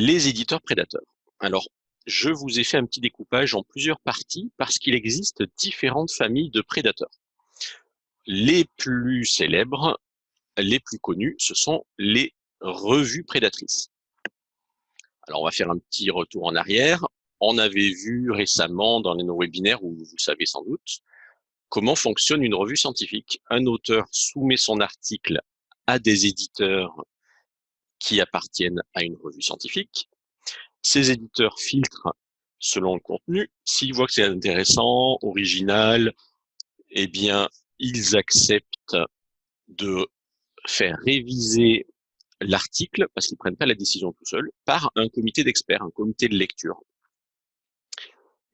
Les éditeurs prédateurs. Alors, je vous ai fait un petit découpage en plusieurs parties parce qu'il existe différentes familles de prédateurs. Les plus célèbres, les plus connus, ce sont les revues prédatrices. Alors, on va faire un petit retour en arrière. On avait vu récemment dans les nos webinaires, ou vous savez sans doute, comment fonctionne une revue scientifique. Un auteur soumet son article à des éditeurs qui appartiennent à une revue scientifique. Ces éditeurs filtrent selon le contenu. S'ils voient que c'est intéressant, original, eh bien, ils acceptent de faire réviser l'article, parce qu'ils ne prennent pas la décision tout seuls, par un comité d'experts, un comité de lecture.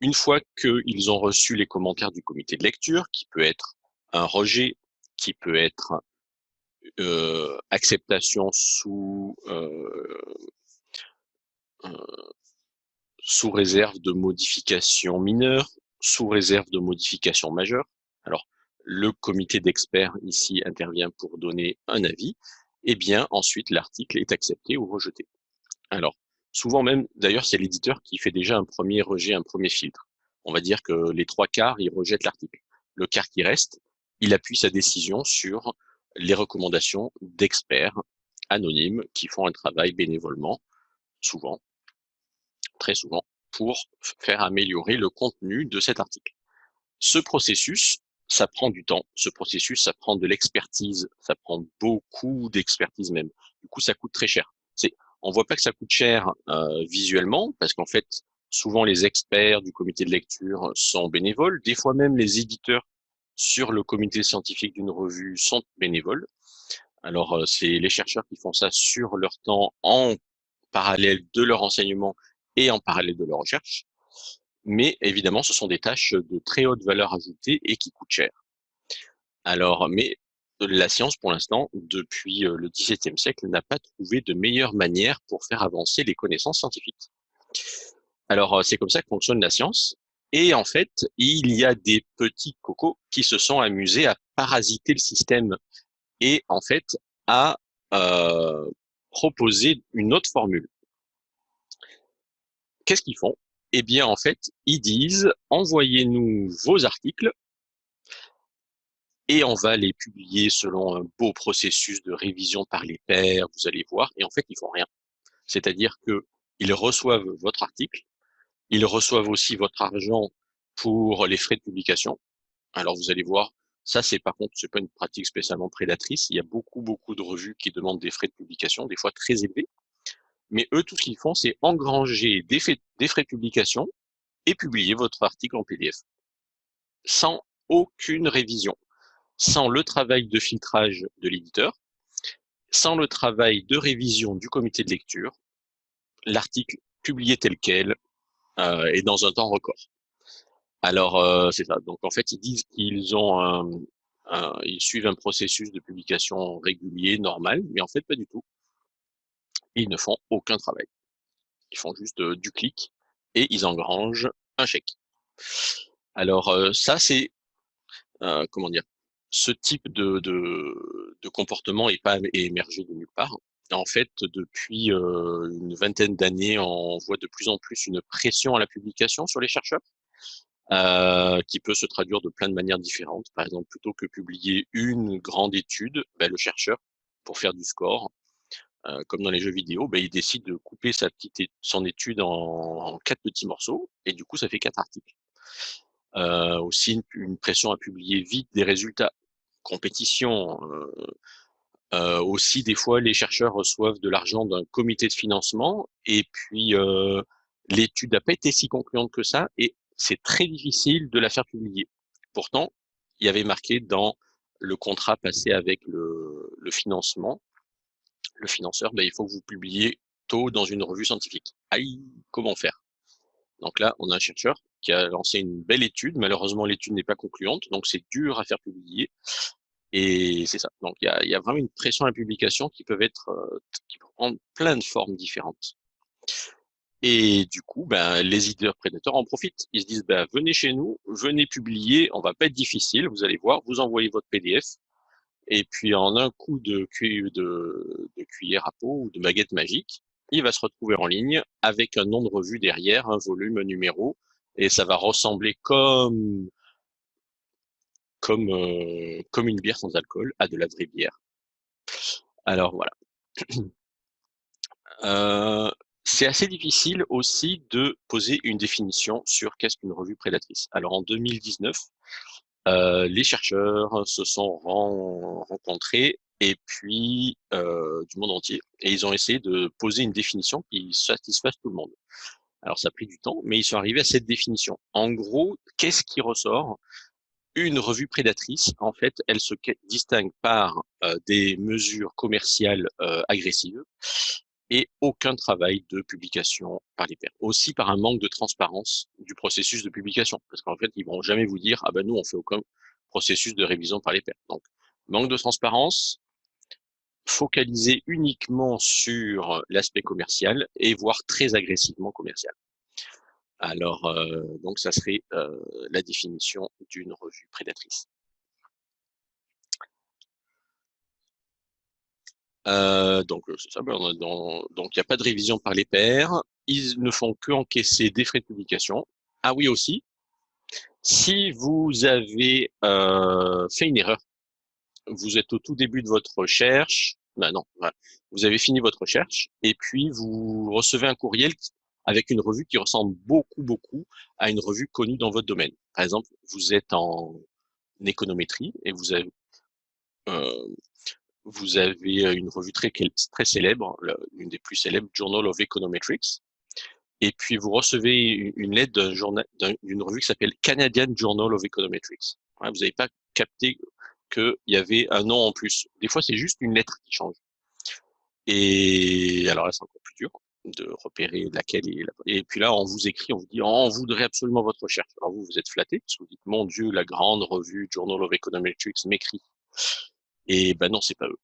Une fois qu'ils ont reçu les commentaires du comité de lecture, qui peut être un rejet, qui peut être euh, acceptation sous euh, euh, sous réserve de modifications mineures, sous réserve de modifications majeures. Alors, le comité d'experts ici intervient pour donner un avis, et eh bien ensuite l'article est accepté ou rejeté. Alors, souvent même, d'ailleurs, c'est l'éditeur qui fait déjà un premier rejet, un premier filtre. On va dire que les trois quarts, ils rejettent l'article. Le quart qui reste, il appuie sa décision sur les recommandations d'experts anonymes qui font un travail bénévolement, souvent, très souvent, pour faire améliorer le contenu de cet article. Ce processus, ça prend du temps. Ce processus, ça prend de l'expertise. Ça prend beaucoup d'expertise même. Du coup, ça coûte très cher. C'est, on voit pas que ça coûte cher euh, visuellement, parce qu'en fait, souvent les experts du comité de lecture sont bénévoles. Des fois même, les éditeurs sur le comité scientifique d'une revue sont bénévoles. Alors, euh, c'est les chercheurs qui font ça sur leur temps en parallèle de leur enseignement et en parallèle de leur recherche. Mais évidemment, ce sont des tâches de très haute valeur ajoutée et qui coûtent cher. Alors, mais la science, pour l'instant, depuis euh, le XVIIe siècle, n'a pas trouvé de meilleure manière pour faire avancer les connaissances scientifiques. Alors, euh, c'est comme ça que fonctionne la science. Et en fait, il y a des petits cocos qui se sont amusés à parasiter le système et en fait à euh, proposer une autre formule. Qu'est-ce qu'ils font? Eh bien, en fait, ils disent envoyez-nous vos articles et on va les publier selon un beau processus de révision par les pairs, vous allez voir, et en fait, ils font rien. C'est-à-dire que ils reçoivent votre article, ils reçoivent aussi votre argent pour les frais de publication. Alors vous allez voir, ça c'est par contre c'est pas une pratique spécialement prédatrice. Il y a beaucoup beaucoup de revues qui demandent des frais de publication, des fois très élevés. Mais eux, tout ce qu'ils font, c'est engranger des, des frais de publication et publier votre article en PDF sans aucune révision, sans le travail de filtrage de l'éditeur, sans le travail de révision du comité de lecture, l'article publié tel quel, euh, et dans un temps record. Alors, euh, c'est ça. Donc, en fait, ils disent qu'ils ont un, ils suivent un processus de publication régulier, normal, mais en fait, pas du tout. Ils ne font aucun travail. Ils font juste euh, du clic et ils engrangent un chèque. Alors, euh, ça, c'est, euh, comment dire, ce type de, de, de comportement n'est pas émergé de nulle part. En fait, depuis une vingtaine d'années, on voit de plus en plus une pression à la publication sur les chercheurs, euh, qui peut se traduire de plein de manières différentes. Par exemple, plutôt que publier une grande étude, ben, le chercheur, pour faire du score, euh, comme dans les jeux vidéo, ben, il décide de couper sa petite son étude en, en, quatre petits morceaux, et du coup, ça fait quatre articles. Euh, aussi une, une, pression à publier vite des résultats, compétition, euh, aussi, des fois, les chercheurs reçoivent de l'argent d'un comité de financement et puis euh, l'étude n'a pas été si concluante que ça et c'est très difficile de la faire publier. Pourtant, il y avait marqué dans le contrat passé avec le, le financement, le financeur, ben, il faut que vous publiez tôt dans une revue scientifique. Aïe, comment faire? Donc là, on a un chercheur qui a lancé une belle étude. Malheureusement, l'étude n'est pas concluante, donc c'est dur à faire publier. Et c'est ça. Donc il y a, y a, vraiment une pression à la publication qui peut être euh, qui peut prendre plein de formes différentes. Et du coup, ben, les éditeurs prédateurs en profitent. Ils se disent, ben, venez chez nous, venez publier, on va pas être difficile, vous allez voir, vous envoyez votre PDF, et puis en un coup de cuillère à peau ou de baguette magique, il va se retrouver en ligne avec un nom de revue derrière, un volume, un numéro, et ça va ressembler comme comme une bière sans alcool à de la vraie bière. Alors voilà. Euh, c'est assez difficile aussi de poser une définition sur qu'est-ce qu'une revue prédatrice. Alors en 2019, euh, les chercheurs se sont rencontrés et puis du monde entier et ils ont essayé de poser une définition qui satisfasse tout le monde. Alors ça a pris du temps, mais ils sont arrivés à cette définition. En gros, qu'est-ce qui ressort Une revue prédatrice, en fait, elle se distingue par euh, des mesures commerciales euh, agressives et aucun travail de publication par les pairs. Aussi par un manque de transparence du processus de publication, parce qu'en fait, ils vont jamais vous dire, ah ben nous, on fait aucun processus de révision par les pairs. Donc, manque de transparence, focaliser uniquement sur l'aspect commercial et voire très agressivement commercial. Alors, euh, donc ça serait euh, la définition d'une revue prédatrice. Euh, donc c'est ça, ben, donc il n'y a pas de révision par les pairs, ils ne font que encaisser des frais de publication. Ah oui aussi, si vous avez fait une erreur vous êtes au tout début de votre recherche, ben non, vous avez fini votre recherche, et puis vous recevez un courriel avec une revue qui ressemble beaucoup, beaucoup à une revue connue dans votre domaine. Par exemple, vous êtes en économétrie et vous avez, euh, vous avez une revue très, très célèbre, l'une des plus célèbres, Journal of Econometrics, et puis vous recevez une lettre d'une revue qui s'appelle Canadian Journal of Econometrics. Vous n'avez pas capté qu'il y avait un nom en plus. Des fois, c'est juste une lettre qui change. Et alors là, c'est encore plus dur de repérer laquelle est la... Et puis là, on vous écrit, on vous dit, on voudrait absolument votre recherche. Alors vous, vous êtes flatté, parce que vous dites, mon Dieu, la grande revue Journal of Econometrics m'écrit. Et ben non, c'est pas eux.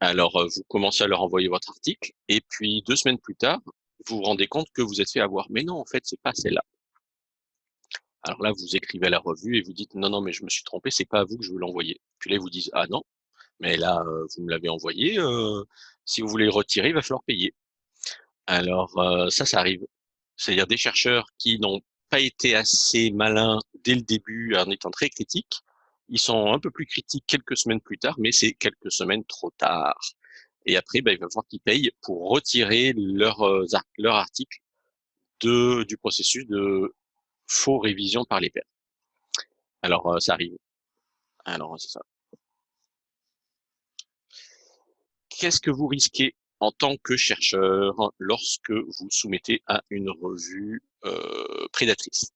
Alors, euh, vous commencez à leur envoyer votre article, et puis deux semaines plus tard, vous vous rendez compte que vous êtes fait avoir. Mais non, en fait, c'est pas celle-là. Alors là, vous écrivez à la revue et vous dites non, non, mais je me suis trompé, c'est pas à vous que je veux l'envoyer. Puis là, ils vous disent ah non, mais là, euh, vous me l'avez envoyé. Euh, si vous voulez le retirer, il va falloir payer. Alors ça, ça arrive. C'est-à-dire des chercheurs qui n'ont pas été assez malins dès le début en étant très critiques. Ils sont un peu plus critiques quelques semaines plus tard, mais c'est quelques semaines trop tard. Et après, ben, il va falloir qu'ils payent pour retirer leur, leur article de, du processus de faux révision par les pairs. Alors, ça arrive. Alors, c'est ça. Qu'est-ce que vous risquez en tant que chercheur lorsque vous soumettez à une revue euh, prédatrice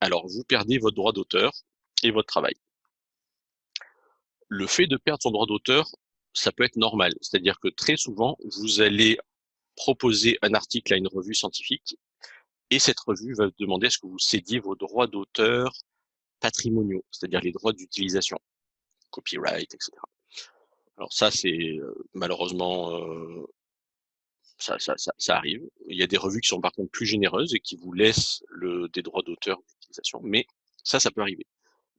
Alors, vous perdez votre droit d'auteur et votre travail. Le fait de perdre son droit d'auteur, ça peut être normal. C'est-à-dire que très souvent, vous allez proposer un article à une revue scientifique et cette revue va demander à ce que vous cédiez vos droits d'auteur patrimoniaux, c'est-à-dire les droits d'utilisation, copyright, etc. Alors ça, c'est euh, malheureusement, euh, ça, ça, ça, arrive. Il y a des revues qui sont par contre plus généreuses et qui vous laissent des droits d'auteur d'utilisation, mais ça, ça peut arriver.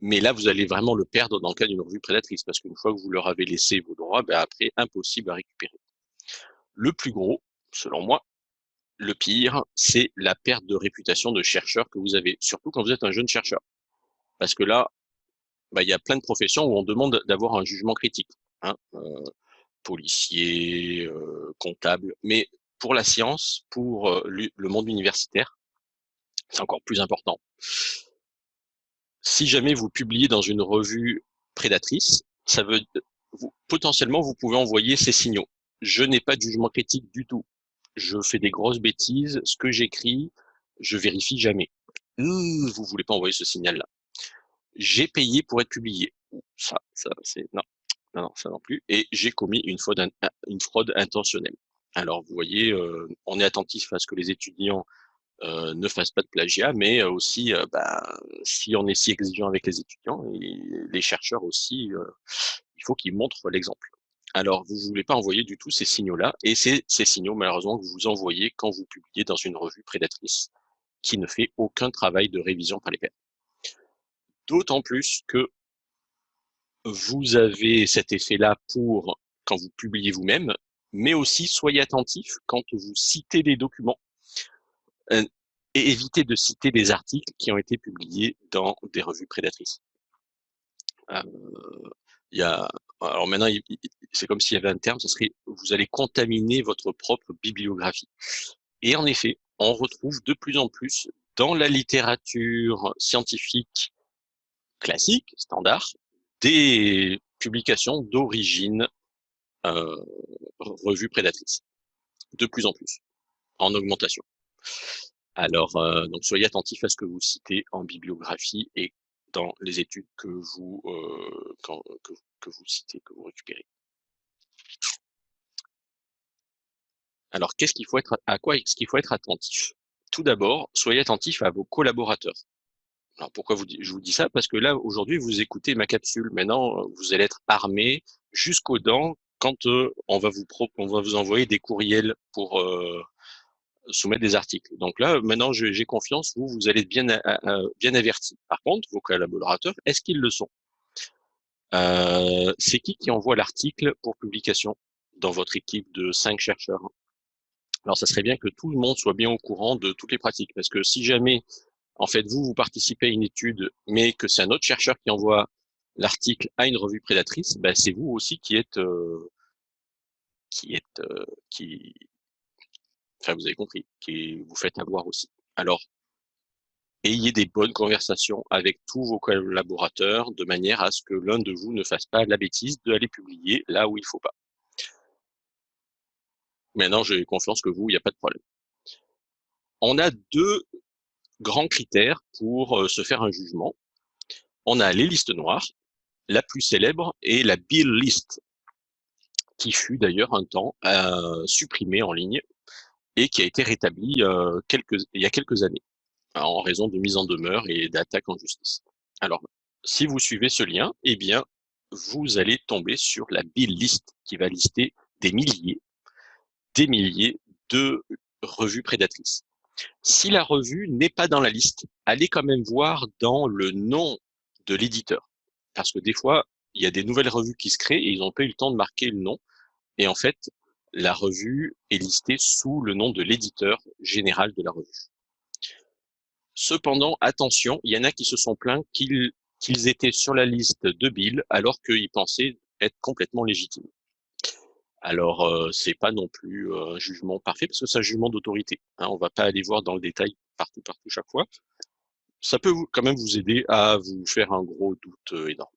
Mais là, vous allez vraiment le perdre dans le cas d'une revue prédatrice, parce qu'une fois que vous leur avez laissé vos droits, ben après, impossible à récupérer. Le plus gros, selon moi, le pire, c'est la perte de réputation de chercheur que vous avez, surtout quand vous êtes un jeune chercheur. Parce que là, bah, il y a plein de professions où on demande d'avoir un jugement critique. Hein, euh, policier, euh, comptable. Mais pour la science, pour euh, le monde universitaire, c'est encore plus important. Si jamais vous publiez dans une revue prédatrice, ça veut potentiellement vous pouvez envoyer ces signaux. Je n'ai pas de jugement critique du tout je fais des grosses bêtises, ce que j'écris, je vérifie jamais. Vous vous voulez pas envoyer ce signal-là. J'ai payé pour être publié. Ça, ça, c'est non, non, non, ça non plus. Et j'ai commis une fraude, une fraude intentionnelle. Alors, vous voyez, euh, on est attentif à ce que les étudiants euh, ne fassent pas de plagiat, mais aussi, euh, bah, si on est si exigeant avec les étudiants, et les chercheurs aussi, il faut qu'ils montrent l'exemple. Alors, vous ne voulez pas envoyer du tout ces signaux-là, et ces signaux, malheureusement, que vous envoyez quand vous publiez dans une revue prédatrice qui ne fait aucun travail de révision par les pairs. D'autant plus que vous avez cet effet-là pour quand vous publiez vous-même, mais aussi soyez attentif quand vous citez des documents euh, et évitez de citer des articles qui ont été publiés dans des revues prédatrices. Euh, il y a, alors maintenant, c'est comme s'il y avait un terme, ce serait vous allez contaminer votre propre bibliographie. Et en effet, on retrouve de plus en plus dans la littérature scientifique classique, standard, des publications d'origine euh, revue prédatrice. De plus en plus, en augmentation. Alors, euh, donc soyez attentifs à ce que vous citez en bibliographie et dans les études que vous, euh, que, vous citez, que vous récupérez. Alors, qu'est-ce qu'il faut être, à quoi est-ce qu'il faut être attentif? Tout d'abord, soyez attentif à vos collaborateurs. Alors, pourquoi vous, je vous dis ça? Parce que là, aujourd'hui, vous écoutez ma capsule. Maintenant, vous allez être armé jusqu'aux dents quand euh, on, va vous on va vous envoyer des courriels pour euh, soumettre des articles. Donc là, maintenant, j'ai confiance, vous, vous allez être bien, bien averti. Par contre, vos collaborateurs, est-ce qu'ils le sont? Euh, C'est qui qui envoie l'article pour publication dans votre équipe de cinq chercheurs? Alors, ça serait bien que tout le monde soit bien au courant de toutes les pratiques, parce que si jamais, en fait, vous, vous participez à une étude, mais que c'est un autre chercheur qui envoie l'article à une revue prédatrice, ben, c'est vous aussi qui êtes, euh, qui êtes, euh, qui, enfin, vous avez compris, qui vous faites avoir aussi. Alors, ayez des bonnes conversations avec tous vos collaborateurs de manière à ce que l'un de vous ne fasse pas la bêtise d'aller publier là où il faut pas. Maintenant, j'ai confiance que vous, il n'y a pas de problème. On a deux grands critères pour se faire un jugement. On a les listes noires, la plus célèbre est la Bill List, qui fut d'ailleurs un temps supprimée en ligne et qui a été rétablie il y a quelques années en raison de mise en demeure et d'attaques en justice. Alors, si vous suivez ce lien, eh bien, vous allez tomber sur la Bill List qui va lister des milliers, des milliers de revues prédatrices. Si la revue n'est pas dans la liste, allez quand même voir dans le nom de l'éditeur. Parce que des fois, il y a des nouvelles revues qui se créent et ils n'ont pas eu le temps de marquer le nom. Et en fait, la revue est listée sous le nom de l'éditeur général de la revue. Cependant, attention, il y en a qui se sont plaints qu'ils étaient sur la liste de Bill alors qu'ils pensaient être complètement légitimes. Alors, euh, c'est pas non plus euh, un jugement parfait parce que c'est un jugement d'autorité. Hein, on va pas aller voir dans le détail partout, partout, chaque fois. Ça peut quand même vous aider à vous faire un gros doute euh, énorme.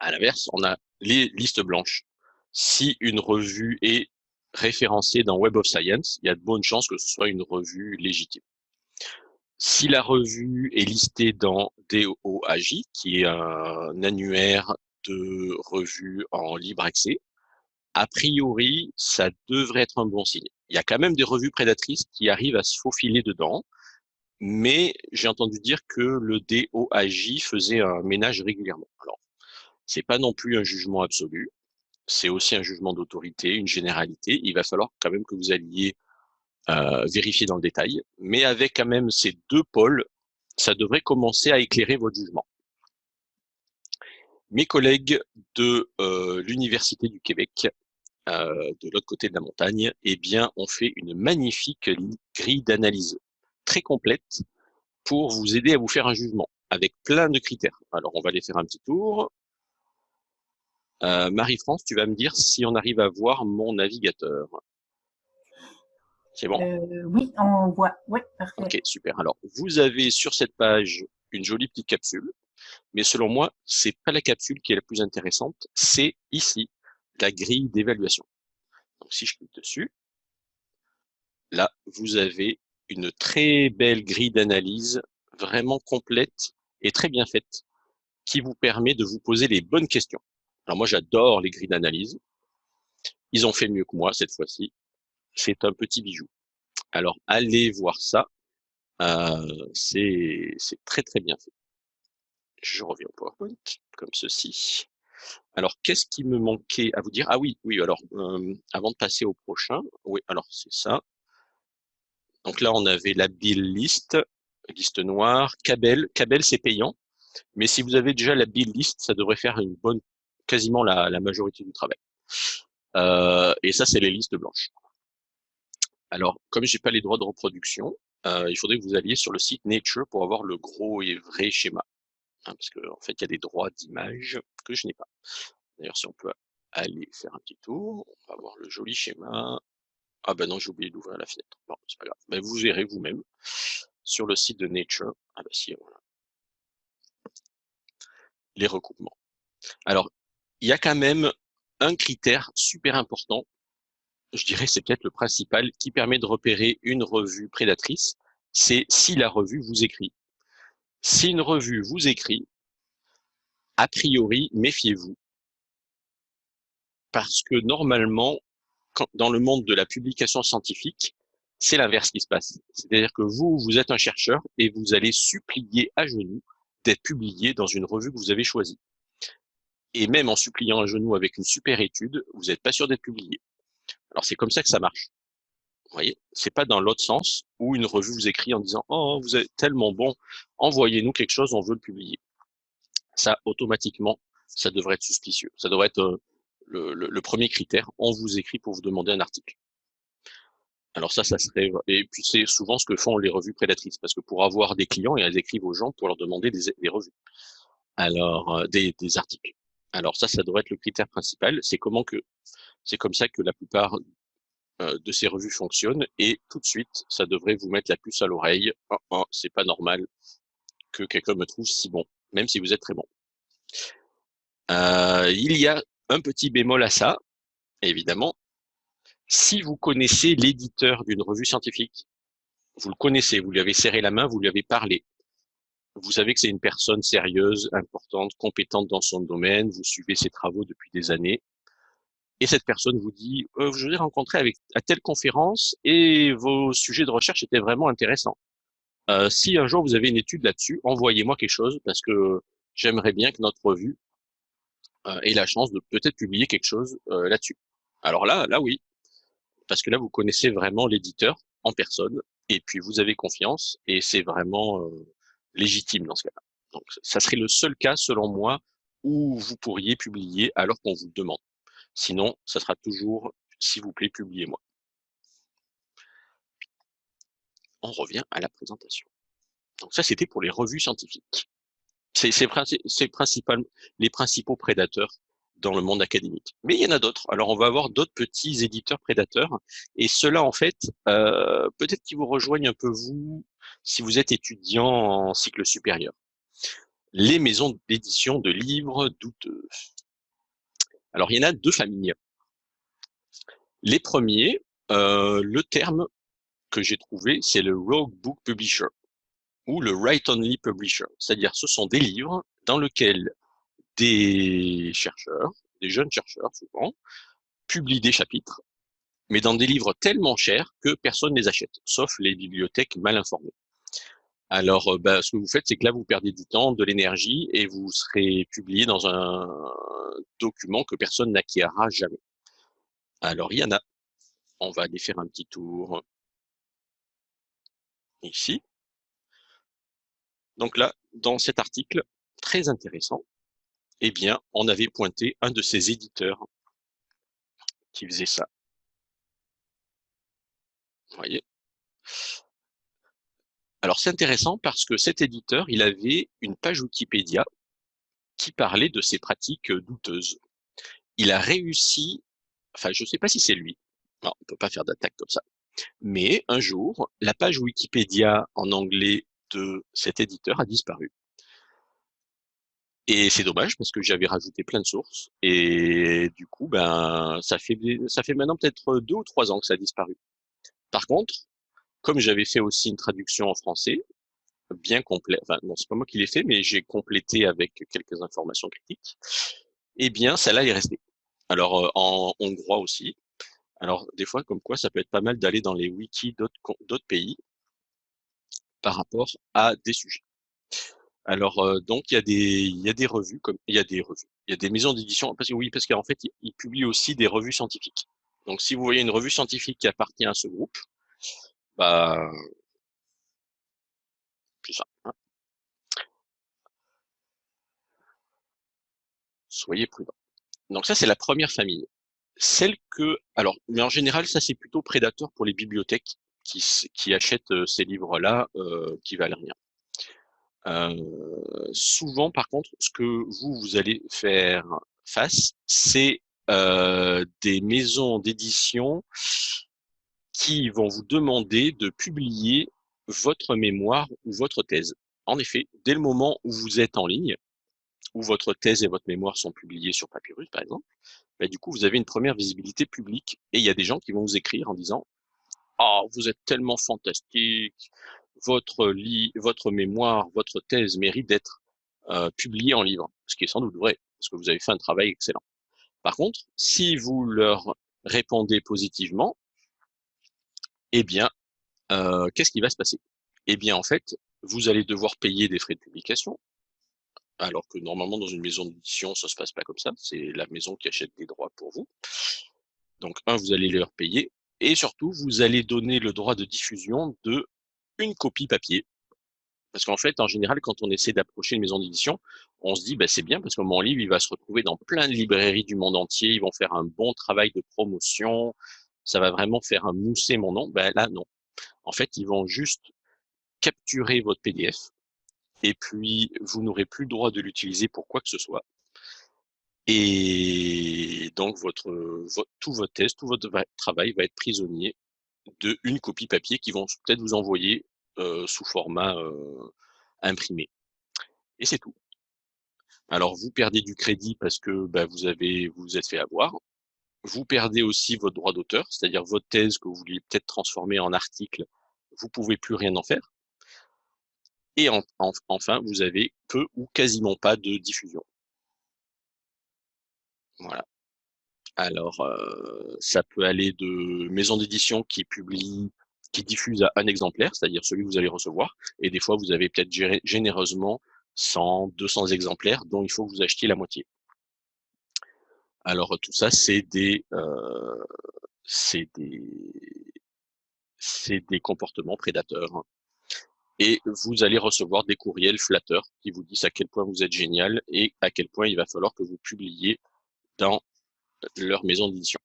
À l'inverse, on a les listes blanches. Si une revue est référencée dans Web of Science, il y a de bonnes chances que ce soit une revue légitime. Si la revue est listée dans DOAJ, qui est un annuaire de revues en libre accès, a priori, ça devrait être un bon signe. Il y a quand même des revues prédatrices qui arrivent à se faufiler dedans, mais j'ai entendu dire que le DOAJ faisait un ménage régulièrement. Alors, c'est pas non plus un jugement absolu, c'est aussi un jugement d'autorité, une généralité. Il va falloir quand même que vous alliez euh, vérifier dans le détail, mais avec quand même ces deux pôles, ça devrait commencer à éclairer votre jugement. Mes collègues de euh, l'Université du Québec, euh, de l'autre côté de la montagne, eh bien, ont fait une magnifique grille d'analyse très complète pour vous aider à vous faire un jugement avec plein de critères. Alors, on va les faire un petit tour. Marie-France, tu vas me dire si on arrive à voir mon navigateur. C'est bon? Euh, Oui, on voit. Oui, parfait. Ok, super. Alors, vous avez sur cette page une jolie petite capsule, mais selon moi, c'est pas la capsule qui est la plus intéressante, c'est ici la grille d'évaluation. Donc, si je clique dessus, là, vous avez une très belle grille d'analyse, vraiment complète et très bien faite, qui vous permet de vous poser les bonnes questions. Alors moi, j'adore les grilles d'analyse. Ils ont fait mieux que moi cette fois-ci c'est un petit bijou. Alors, allez voir ça. Euh, c'est très, très bien fait. Je reviens au PowerPoint, comme ceci. Alors, qu'est-ce qui me manquait à vous dire? Ah oui, oui, alors, avant de passer au prochain, oui, alors c'est ça. Donc là, on avait la bill list, liste noire, Cabel. Cabel, c'est payant. Mais si vous avez déjà la bill list, ça devrait faire une bonne, quasiment la, majorité du travail. Euh, et ça, c'est les listes blanches. Alors, comme j'ai pas les droits de reproduction, euh, il faudrait que vous alliez sur le site Nature pour avoir le gros et vrai schéma. Hein, parce qu'en en fait, il y a des droits d'image que je n'ai pas. D'ailleurs, si on peut aller faire un petit tour, on va voir le joli schéma. Ah ben non, j'ai oublié d'ouvrir la fenêtre. Bon, c'est pas grave. Mais vous verrez vous-même sur le site de Nature. Ah ben si, voilà. Les recoupements. Alors, il y a quand même un critère super important. Je dirais c'est peut-être le principal qui permet de repérer une revue prédatrice. C'est si la revue vous écrit. Si une revue vous écrit, a priori, méfiez-vous. Parce que normalement, dans le monde de la publication scientifique, c'est l'inverse qui se passe. C'est-à-dire que vous, vous êtes un chercheur et vous allez supplier à genoux d'être publié dans une revue que vous avez choisie. Et même en suppliant à genoux avec une super étude, vous n'êtes pas sûr d'être publié. Alors c'est comme ça que ça marche. Voyez, c'est pas dans l'autre sens où une revue vous écrit en disant oh vous êtes tellement bon, envoyez-nous quelque chose, on veut le publier. Ça automatiquement, ça devrait être suspicieux. Ça devrait être euh, le, premier critère, on vous écrit pour vous demander un article. Alors ça, ça serait et puis c'est souvent ce que font les revues prédatrices parce que pour avoir des clients, elles écrivent aux gens pour leur demander des, revues, alors euh, des, articles. Alors ça, ça devrait être le critère principal. C'est comment que c'est comme ça que la plupart de ces revues fonctionnent et tout de suite, ça devrait vous mettre la puce à l'oreille. Oh, oh, c'est pas normal que quelqu'un me trouve si bon, même si vous êtes très bon. Euh, il y a un petit bémol à ça, évidemment. Si vous connaissez l'éditeur d'une revue scientifique, vous le connaissez, vous lui avez serré la main, vous lui avez parlé. Vous savez que c'est une personne sérieuse, importante, compétente dans son domaine, vous suivez ses travaux depuis des années. Et cette personne vous dit, euh, je vous ai rencontré avec, à telle conférence et vos sujets de recherche étaient vraiment intéressants. Euh, si un jour vous avez une étude là-dessus, envoyez-moi quelque chose parce que j'aimerais bien que notre revue euh, ait la chance de peut-être publier quelque chose euh, là-dessus. Alors là, là oui, parce que là vous connaissez vraiment l'éditeur en personne et puis vous avez confiance et c'est vraiment euh, légitime dans ce cas-là. Donc ça serait le seul cas selon moi où vous pourriez publier alors qu'on vous demande. Sinon, ça sera toujours s'il vous plaît, publiez-moi. On revient à la présentation. Donc ça, c'était pour les revues scientifiques. C'est les principaux prédateurs dans le monde académique. Mais il y en a d'autres. Alors, on va avoir d'autres petits éditeurs prédateurs. Et ceux-là, en fait, euh, peut-être qu'ils vous rejoignent un peu vous si vous êtes étudiant en cycle supérieur. Les maisons d'édition de livres douteux. Alors, il y en a deux familles. Les premiers, euh, le terme que j'ai trouvé, c'est le Rogue Book Publisher ou le Write-Only Publisher. C'est-à-dire, ce sont des livres dans lesquels des chercheurs, des jeunes chercheurs souvent, publient des chapitres, mais dans des livres tellement chers que personne ne les achète, sauf les bibliothèques mal informées. Alors, euh, bah, ce que vous faites, c'est que là, vous perdez du temps, de l'énergie, et vous serez publié dans un document que personne n'acquérera jamais. Alors, il y en a. On va aller faire un petit tour ici. Donc là, dans cet article très intéressant, eh bien, on avait pointé un de ces éditeurs qui faisait ça. Vous voyez? Alors, c'est intéressant parce que cet éditeur, il avait une page Wikipédia qui parlait de ses pratiques douteuses. Il a réussi, enfin, je ne sais pas si c'est lui, on peut pas faire d'attaque comme ça, mais un jour, la page Wikipédia en anglais de cet éditeur a disparu. Et c'est dommage parce que j'avais rajouté plein de sources et du coup, ben, ça fait ça fait maintenant peut-être deux ou trois ans que ça a disparu. Par contre, comme j'avais fait aussi une traduction en français, bien complète, enfin non, c'est pas moi qui l'ai fait, mais j'ai complété avec quelques informations critiques. Eh bien, celle-là est restée. Alors euh, en hongrois aussi. Alors des fois, comme quoi, ça peut être pas mal d'aller dans les wikis d'autres pays par rapport à des sujets. Alors euh, donc il y a des y a des revues comme il y a des revues, il y a des maisons d'édition parce que oui parce qu'en fait ils, publient aussi des revues scientifiques. Donc si vous voyez une revue scientifique qui appartient à ce groupe, bah ça. Hein. Soyez prudents. Donc ça c'est la première famille. celles que alors mais en général, ça, c'est plutôt prédateur pour les bibliothèques qui qui achètent, heu, ces livres-là, heu, qui valent rien. Heu, souvent, par contre, ce que vous, vous allez faire face, c'est, heu, des maisons d'édition qui vont vous demander de publier votre mémoire ou votre thèse. En effet, dès le moment où vous êtes en ligne, où votre thèse et votre mémoire sont publiées sur Papyrus, par exemple, bah, du coup, vous avez une première visibilité publique et il y a des gens qui vont vous écrire en disant: «Oh, vous êtes tellement fantastique, votre votre mémoire, votre thèse mérite d'être, heu, publiée en livre». Ce qui est sans doute vrai, parce que vous avez fait un travail excellent. Par contre, si vous leur répondez positivement eh bien, heu, qu'est-ce qui va se passer? Eh bien, en fait, vous allez devoir payer des frais de publication alors que normalement dans une maison d'édition, ça se passe pas comme ça, c'est la maison qui achète des droits pour vous. Donc 1, vous allez leur payer et surtout vous allez donner le droit de diffusion d'1 copie papier. Parce qu'en fait, en général, quand on essaie d'approcher une maison d'édition, on se dit: «Bah, c'est bien parce que mon livre, il va se retrouver dans plein de librairies du monde entier, ils vont faire un bon travail de promotion, ça va vraiment faire, mousser mon nom». Bah, là, non. En fait, ils vont juste capturer votre PDF et puis vous n'aurez plus le droit de l'utiliser pour quoi que ce soit et donc tout votre thèse, tout votre va travail va être prisonnier d'1 copie papier qu'ils vont peut-être vous envoyer, heu, sous format, heu, imprimé et c'est tout. Alors vous perdez du crédit parce que, bah, vous avez vous vous êtes fait avoir. Vous perdez aussi votre droit d'auteur, c'est-à-dire votre thèse que vous vouliez peut-être transformer en article, vous pouvez plus rien en faire et en enf enfin, vous avez peu ou quasiment pas de diffusion. Voilà. Alors, heu, ça peut aller de maisons d'édition qui publient qui diffusent à 1 exemplaire, c'est-à-dire celui que vous allez recevoir et des fois vous avez peut-être généreusement 100-200 exemplaires dont il faut que vous achetiez la moitié. Alors, tout ça, c'est des, c'est des des comportements prédateurs et vous allez recevoir des courriels flatteurs qui vous disent à quel point vous êtes génial et à quel point il va falloir que vous publiez dans leur maison d'édition.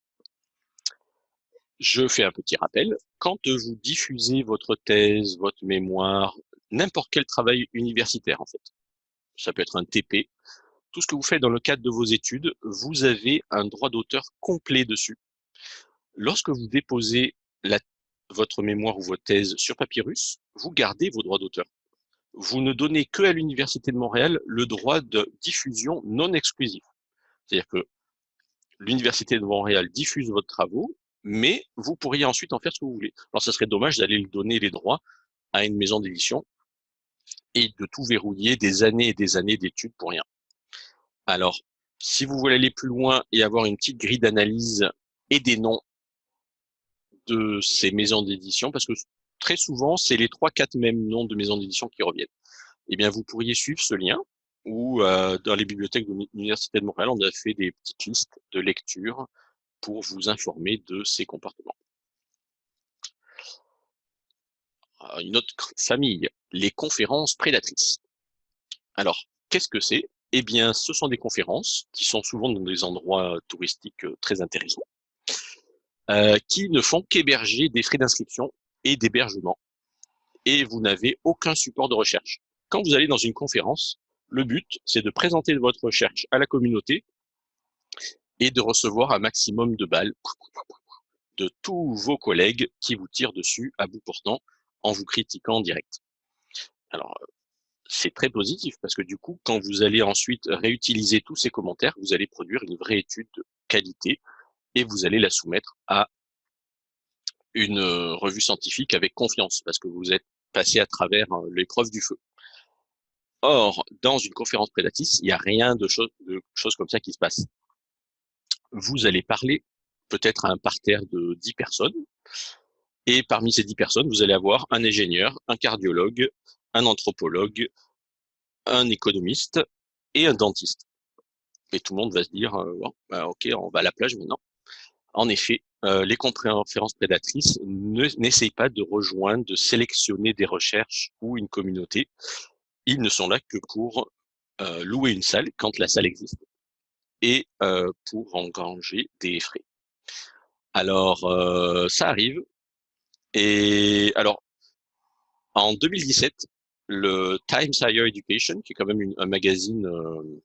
Je fais un petit rappel, quand, vous diffusez votre thèse, votre mémoire, n'importe quel travail universitaire, en fait, ça peut être un TP, tout ce que vous faites dans le cadre de vos études, vous avez un droit d'auteur complet dessus. Lorsque vous déposez votre mémoire ou votre thèse sur Papyrus, vous gardez vos droits d'auteur. Vous ne donnez qu'à l'université de Montréal le droit de diffusion non exclusif. C'est-à-dire que l'université de Montréal diffuse votre travaux, mais vous pourriez ensuite en faire ce que vous voulez. Alors ça serait dommage d'aller le donner les droits à une maison d'édition et de tout verrouiller, des années et des années d'études pour rien. Alors, si vous voulez aller plus loin et avoir une petite grille d'analyse et des noms de ces maisons d'édition, parce que très souvent, c'est les 3-4 mêmes noms de maisons d'édition qui reviennent. Eh bien, vous pourriez suivre ce lien ou, heu, dans les bibliothèques de l'Université de Montréal, on a fait des petites listes de lecture pour vous informer de ces comportements. Ah, une autre famille, les conférences prédatrices. Alors, qu'est-ce que c'est? Eh bien, ce sont des conférences qui sont souvent dans des endroits touristiques, heu, très intéressants heu, qui ne font qu'héberger des frais d'inscription et d'hébergement et vous n'avez aucun support de recherche. Quand vous allez dans une conférence, le but, c'est de présenter votre recherche à la communauté et de recevoir un maximum de balles de tous vos collègues qui vous tirent dessus à bout portant en vous critiquant en direct. Alors, c'est très positif parce que du coup, quand vous allez ensuite réutiliser tous ces commentaires, vous allez produire une vraie étude de qualité et vous allez la soumettre à une, heu, revue scientifique avec confiance parce que vous êtes passé à travers, heu, l'épreuve du feu. Or, dans une conférence prédatrice, il y a rien de chose de choses comme ça qui se passe. Vous allez parler peut-être à un parterre de 10 personnes et parmi ces 10 personnes, vous allez avoir un ingénieur, un cardiologue, un anthropologue, un économiste et un dentiste et tout le monde va se dire: «Heu, bon, bah, OK, on va à la plage maintenant». En effet, heu, les conférences prédatrices ne n'essayent pas de rejoindre, de sélectionner des recherches ou une communauté. Ils ne sont là que pour, heu, louer une salle quand la salle existe et heu, pour engranger des frais. Alors, euh, ça arrive. Et alors, en 2017, le Times Higher Education, qui est quand même un magazine, euh,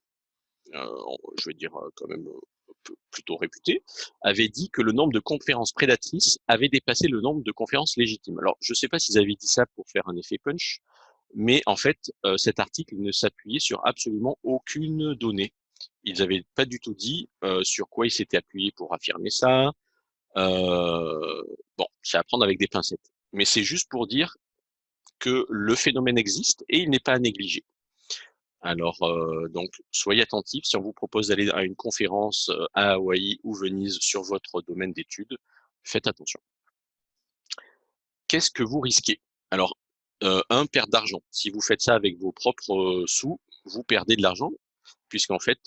euh, je vais dire quand même plutôt réputé, avait dit que le nombre de conférences prédatrices avait dépassé le nombre de conférences légitimes. Alors, je ne sais pas s'ils avaient dit ça pour faire un effet punch, mais en fait, cet article ne s'appuyait sur absolument aucune donnée. Ils n'avaient pas du tout dit sur quoi ils s'étaient appuyés pour affirmer ça, euh, bon, c'est à prendre avec des pincettes. Mais c'est juste pour dire que le phénomène existe et il n'est pas à négliger. Alors, euh, donc, soyez attentifs. Si on vous propose d'aller à une conférence euh, à Hawaï ou Venise sur votre domaine d'études, faites attention. Qu'est-ce que vous risquez? Alors, un, perte d'argent. Si vous faites ça avec vos propres sous, vous perdez de l'argent, puisqu'en fait,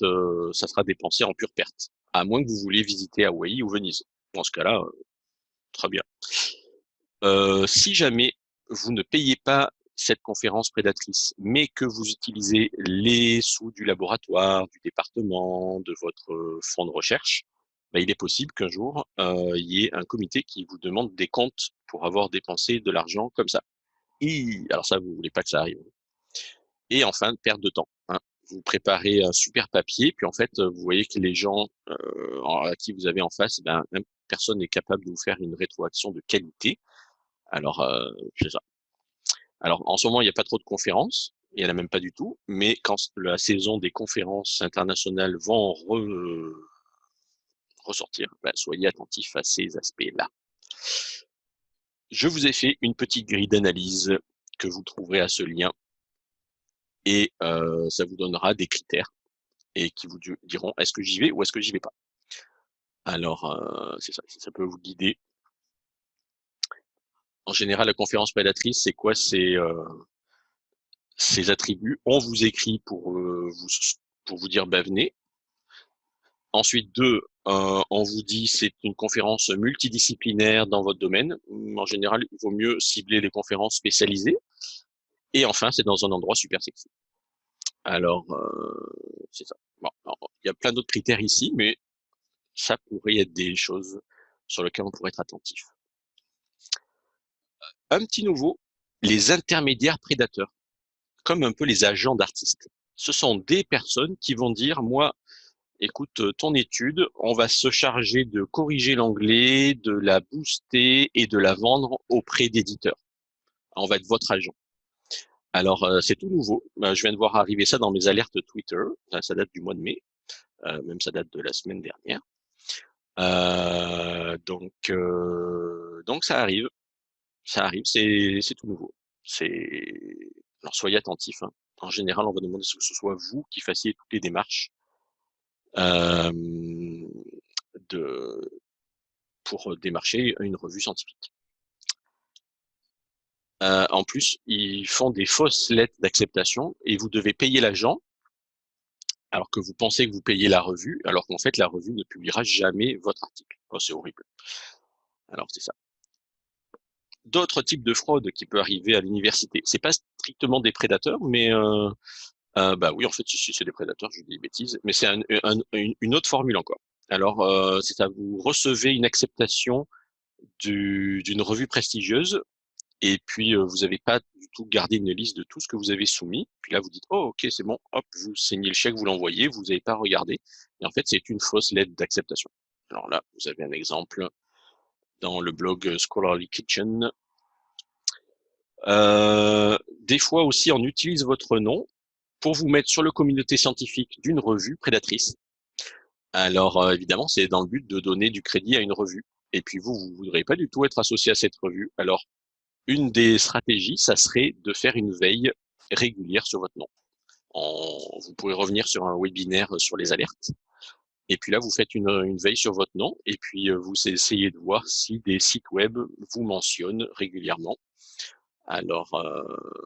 ça sera dépensé en pure perte, à moins que vous voulez visiter Hawaï ou Venise. Dans ce cas-là, euh, très bien. Euh, si jamais vous ne payez pas cette conférence prédatrice, mais que vous utilisez les sous du laboratoire, du département, de votre euh, fonds de recherche, bah, il est possible qu'un jour, il y ait un comité qui vous demande des comptes pour avoir dépensé de l'argent comme ça. Et, alors ça, vous voulez pas que ça arrive. Et enfin, perte de temps. Hein vous préparez un super papier, puis en fait, vous voyez que les gens euh, à qui vous avez en face, eh ben, personne n'est capable de vous faire une rétroaction de qualité. Alors, c'est ça. Alors, en ce moment, il n'y a pas trop de conférences, il n'y en a même pas du tout, mais quand la saison des conférences internationales vont ressortir, ben, soyez attentifs à ces aspects-là. Je vous ai fait une petite grille d'analyse que vous trouverez à ce lien et euh, ça vous donnera des critères et qui vous diront est-ce que j'y vais ou est-ce que j'y vais pas? Alors, euh, ça, ça peut vous guider. En général, la conférence prédatrice, c'est quoi? C'est euh, ces attributs. On vous écrit pour vous pour vous dire bah, venez. Ensuite, deux, on vous dit c'est une conférence multidisciplinaire dans votre domaine. En général, il vaut mieux cibler les conférences spécialisées. Et enfin, c'est dans un endroit super sexy. Alors, euh, c'est ça. Bon, il y a plein d'autres critères ici, mais ça pourrait être des choses sur lesquelles on pourrait être attentif. Un petit nouveau, les intermédiaires prédateurs, comme un peu les agents d'artistes. Ce sont des personnes qui vont dire, moi, écoute, ton étude, on va se charger de corriger l'anglais, de la booster et de la vendre auprès d'éditeurs. On va être votre agent. Alors, euh, c'est tout nouveau. Euh, je viens de voir arriver ça dans mes alertes Twitter. Ça, date du mois de mai. Euh, même ça date de la semaine dernière. donc, donc ça arrive. Ça arrive, c'est tout nouveau. Alors soyez attentifs. Hein. En général, on va demander que ce soit vous qui fassiez toutes les démarches de pour démarcher une revue scientifique. Euh, en plus, ils font des fausses lettres d'acceptation et vous devez payer l'agent alors que vous pensez que vous payez la revue, alors qu'en fait, la revue ne publiera jamais votre article. Oh, c'est horrible. Alors, c'est ça. D'autres types de fraude qui peuvent arriver à l'université. C'est pas strictement des prédateurs, mais euh, euh, bah oui, en fait, si, c'est des prédateurs, je dis des bêtises, mais c'est une autre formule encore. Alors, euh, c'est ça, vous recevez une acceptation d'une revue prestigieuse et puis vous n'avez pas du tout gardé une liste de tout ce que vous avez soumis. Puis là, vous dites, oh ok, c'est bon, hop, vous signez le chèque, vous l'envoyez, vous n'avez pas regardé. Et en fait, c'est une fausse lettre d'acceptation. Alors là, vous avez un exemple dans le blog Scholarly Kitchen. Euh, des fois aussi, on utilise votre nom pour vous mettre sur le communauté scientifique d'une revue prédatrice. Alors évidemment, c'est dans le but de donner du crédit à une revue. Et puis vous, vous voudrez pas du tout être associé à cette revue. Alors une des stratégies, ça serait de faire une veille régulière sur votre nom. vous pourrez revenir sur un webinaire sur les alertes. Et puis là, vous faites une, veille sur votre nom et puis euh, vous essayez de voir si des sites web vous mentionnent régulièrement. Alors, euh,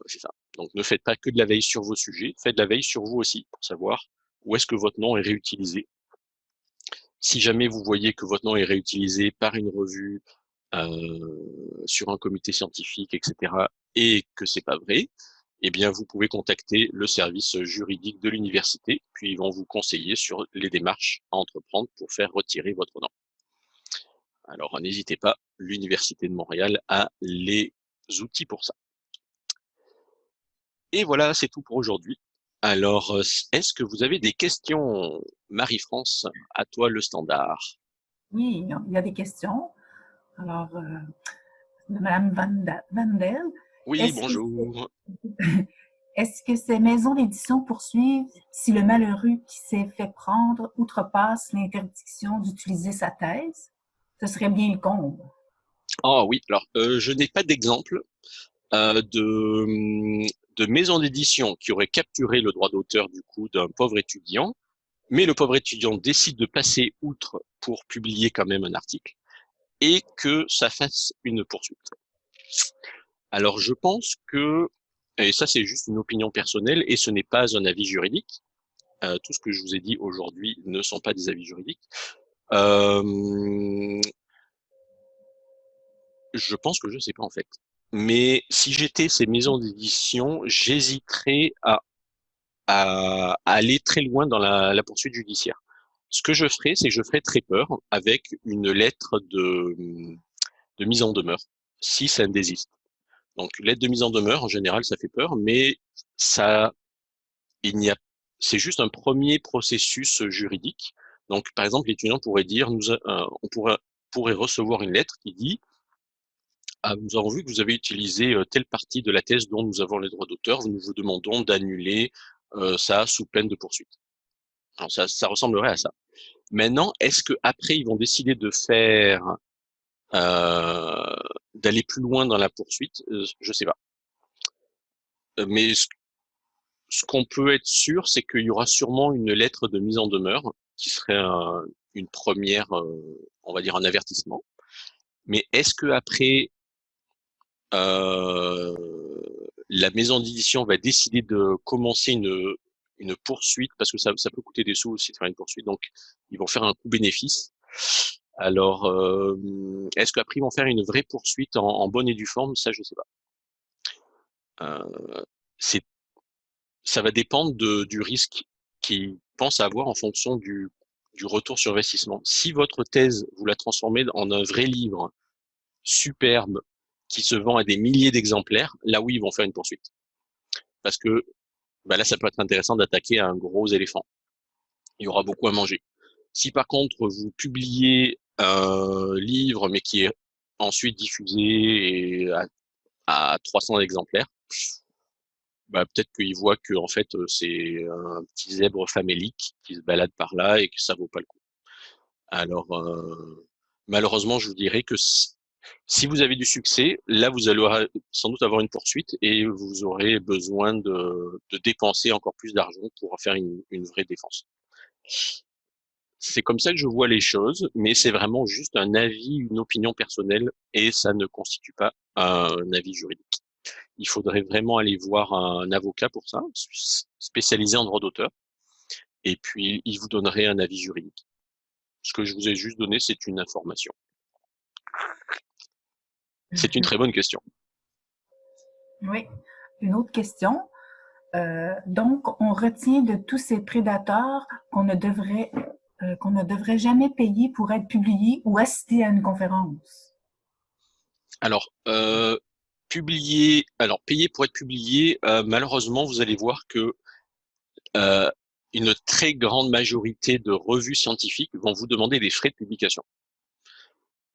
c'est ça. Donc, ne faites pas que de la veille sur vos sujets, faites de la veille sur vous aussi pour savoir où est-ce que votre nom est réutilisé. Si jamais vous voyez que votre nom est réutilisé par une revue, euh, sur un comité scientifique, etc., et que c'est pas vrai, eh bien, vous pouvez contacter le service juridique de l'université, puis ils vont vous conseiller sur les démarches à entreprendre pour faire retirer votre nom. Alors n'hésitez pas, l'Université de Montréal a les outils pour ça. Et voilà, c'est tout pour aujourd'hui. Alors, est-ce que vous avez des questions, Marie-France À toi le standard. Oui, il y a des questions. Alors, euh, Madame Vandel. Oui, bonjour. Est-ce que ces maisons d'édition poursuivent si le malheureux qui s'est fait prendre outrepasse l'interdiction d'utiliser sa thèse? Ce serait bien le comble. Ah oui, alors euh, je n'ai pas d'exemple euh, de, de maison d'édition qui aurait capturé le droit d'auteur du coup d'un pauvre étudiant, mais le pauvre étudiant décide de passer outre pour publier quand même un article et que ça fasse une poursuite. Alors je pense que et ça, c'est juste une opinion personnelle et ce n'est pas un avis juridique. Euh, tout ce que je vous ai dit aujourd'hui ne sont pas des avis juridiques. Euh, je pense que je ne sais pas en fait. Mais si j'étais ces maisons d'édition, j'hésiterais à, aller très loin dans la, poursuite judiciaire. Ce que je ferais, c'est que je ferais très peur avec une lettre de, mise en demeure, si ça désiste. Donc l'aide de mise en demeure, en général, ça fait peur, mais ça, il n'y a, c'est juste un premier processus juridique. Donc par exemple, l'étudiant pourrait dire, euh, on pourrait, pourrait recevoir une lettre qui dit, ah, nous avons vu que vous avez utilisé euh, telle partie de la thèse dont nous avons les droits d'auteur, nous vous demandons d'annuler euh, ça sous peine de poursuite. Alors ça, ressemblerait à ça. Maintenant, est-ce que après ils vont décider de faire d'aller plus loin dans la poursuite, euh, je sais pas. Euh, mais ce, qu'on peut être sûr, c'est qu'il y aura sûrement une lettre de mise en demeure qui serait une première, on va dire un avertissement. Mais est-ce que après euh, la maison d'édition va décider de commencer une, une poursuite? Parce que ça, ça peut coûter des sous aussi de faire une poursuite, donc ils vont faire un coût bénéfice. Alors, euh, est-ce qu'après ils vont faire une vraie poursuite en, bonne et due forme? Ça, je sais pas. Euh, ça va dépendre de, du risque qu'ils pensent avoir en fonction du, du retour sur investissement. Si votre thèse, vous la transformez en un vrai livre superbe qui se vend à des milliers d'exemplaires, là oui, ils vont faire une poursuite. Parce que bah là, ça peut être intéressant d'attaquer un gros éléphant. Il y aura beaucoup à manger. Si par contre vous publiez un livre, mais qui est ensuite diffusé à, à 300 exemplaires, bah, peut-être qu'il voit que en fait c'est un petit zèbre famélique qui se balade par là et que ça vaut pas le coup. Alors euh, malheureusement, je vous dirais que si, vous avez du succès, là vous allez sans doute avoir une poursuite et vous aurez besoin de, dépenser encore plus d'argent pour faire une vraie défense. C'est comme ça que je vois les choses, mais c'est vraiment juste un avis, une opinion personnelle, et ça ne constitue pas un avis juridique. Il faudrait vraiment aller voir un avocat pour ça, spécialisé en droit d'auteur, et puis il vous donnerait un avis juridique. Ce que je vous ai juste donné, c'est une information. C'est une très bonne question. Oui. Une autre question. Euh, donc, on retient de tous ces prédateurs qu'on ne devrait euh, qu'on ne devrait jamais payer pour être publié ou assister à une conférence? Alors, euh, publier, alors payer pour être publié, euh, malheureusement, vous allez voir que euh, une très grande majorité de revues scientifiques vont vous demander des frais de publication.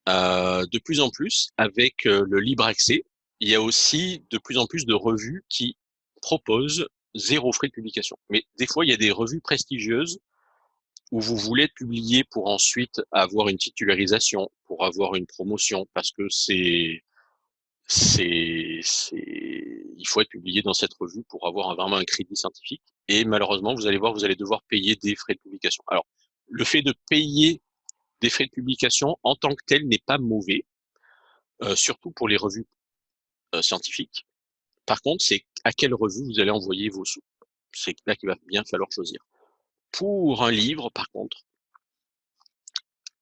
Euh, de plus en plus, avec le libre accès, il y a aussi de plus en plus de revues qui proposent zéro frais de publication. Mais des fois, il y a des revues prestigieuses où vous voulez publié pour ensuite avoir une titularisation, pour avoir une promotion, parce que c'est, c'est, il faut être publié dans cette revue pour avoir vraiment un crédit scientifique. Et malheureusement, vous allez voir, vous allez devoir payer des frais de publication. Alors, le fait de payer des frais de publication en tant que tel n'est pas mauvais, euh, surtout pour les revues euh, scientifiques. Par contre, c'est à quelle revue vous allez envoyer vos sous. C'est là qu'il va bien falloir choisir. Pour un livre, par contre,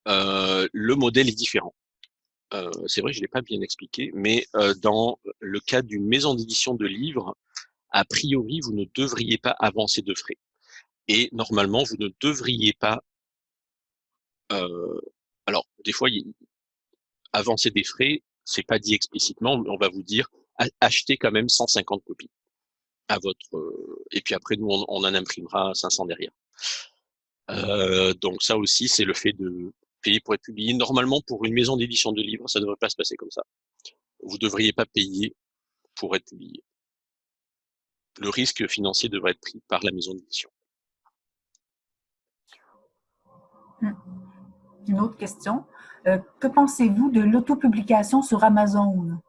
euh, le modèle est différent. Euh, c'est vrai, je ne l'ai pas bien expliqué, mais euh, dans le cas d'une maison d'édition de livres, a priori, vous ne devriez pas avancer de frais. Et normalement, vous ne devriez pas... alors, des fois, avancer des frais, c'est pas dit explicitement, mais on va vous dire achetez quand même 150 copies à votre euh, et puis après nous on, en imprimera 500 derrière. Euh, donc ça aussi c'est le fait de payer pour être publié. Normalement pour une maison d'édition de livres ça ne devrait pas se passer comme ça. Vous ne devriez pas payer pour être publié. Le risque financier devrait être pris par la maison d'édition. Hmm. Une autre question. Euh, que pensez-vous de l'autopublication sur Amazon?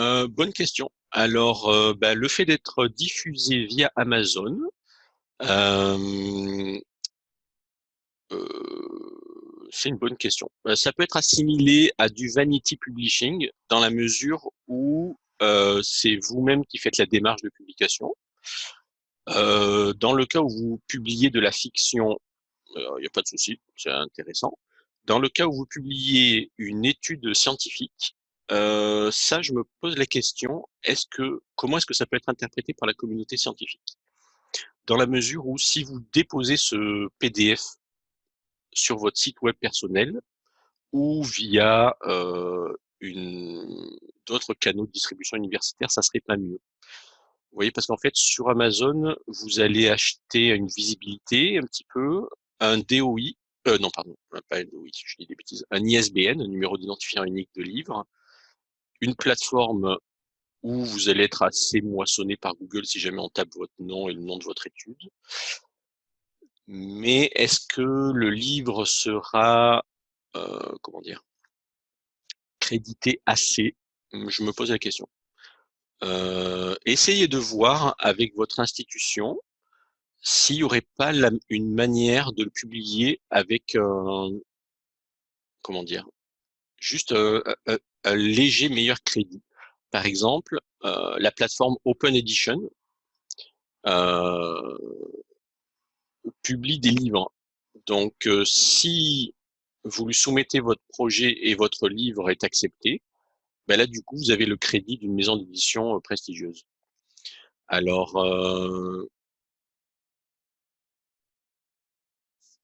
Euh, Bonne question. Alors, euh, bah, le fait d'être diffusé via Amazon, c'est une bonne question. ça peut être assimilé à du vanity publishing dans la mesure où c'est vous-même qui faites la démarche de publication. dans le cas où vous publiez de la fiction il n'y a pas de souci, c'est intéressant. Dans le cas où vous publiez une étude scientifique, euh, ça, je me pose la question, est-ce que, comment est-ce que ça peut être interprété par la communauté scientifique? Dans la mesure où si vous déposez ce PDF sur votre site web personnel ou via euh, d'autres canaux de distribution universitaire, ça serait pas mieux. Vous voyez, parce qu'en fait, sur Amazon, vous allez acheter une visibilité un petit peu, un DOI, euh, non, pardon, pas un DOI, je dis des bêtises, un ISBN, un numéro d'identifiant unique de livre, une plateforme où vous allez être assez moissonné par Google si jamais on tape votre nom et le nom de votre étude. Mais est-ce que le livre sera, euh, comment dire, crédité assez? Je me pose la question. Euh, essayez de voir avec votre institution s'il n'y aurait pas une manière de le publier avec comment dire, juste un, léger meilleur crédit. Par exemple, euh, la plateforme Open Edition euh, publie des livres. Donc, euh, si vous lui soumettez votre projet et votre livre est accepté, ben là, du coup, vous avez le crédit d'une maison d'édition prestigieuse. Alors,